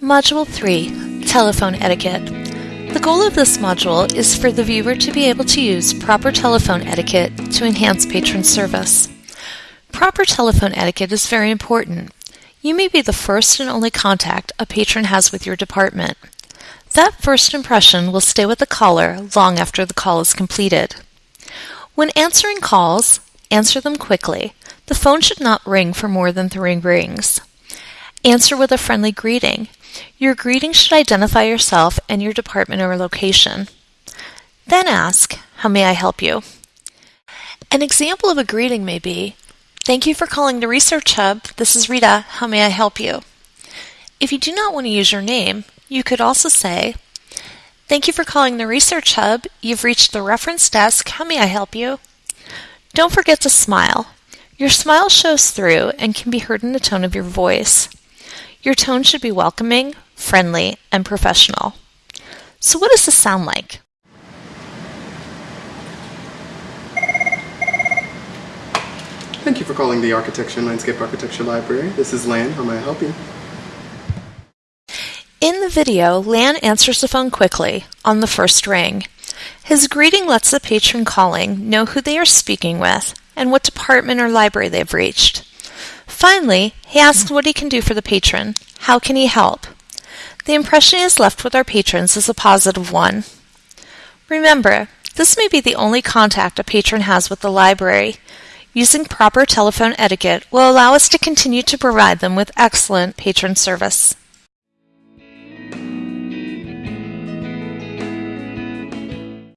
Module 3 Telephone Etiquette. The goal of this module is for the viewer to be able to use proper telephone etiquette to enhance patron service. Proper telephone etiquette is very important. You may be the first and only contact a patron has with your department. That first impression will stay with the caller long after the call is completed. When answering calls, answer them quickly. The phone should not ring for more than three rings. Answer with a friendly greeting. Your greeting should identify yourself and your department or location. Then ask, How may I help you? An example of a greeting may be, Thank you for calling the Research Hub. This is Rita. How may I help you? If you do not want to use your name, you could also say, Thank you for calling the Research Hub. You've reached the reference desk. How may I help you? Don't forget to smile. Your smile shows through and can be heard in the tone of your voice. Your tone should be welcoming, friendly, and professional. So, what does this sound like? Thank you for calling the Architecture and Landscape Architecture Library. This is Lan. How may I help you? In the video, Lan answers the phone quickly on the first ring. His greeting lets the patron calling know who they are speaking with and what department or library they've reached. Finally, he asks what he can do for the patron. How can he help? The impression he has left with our patrons is a positive one. Remember, this may be the only contact a patron has with the library. Using proper telephone etiquette will allow us to continue to provide them with excellent patron service.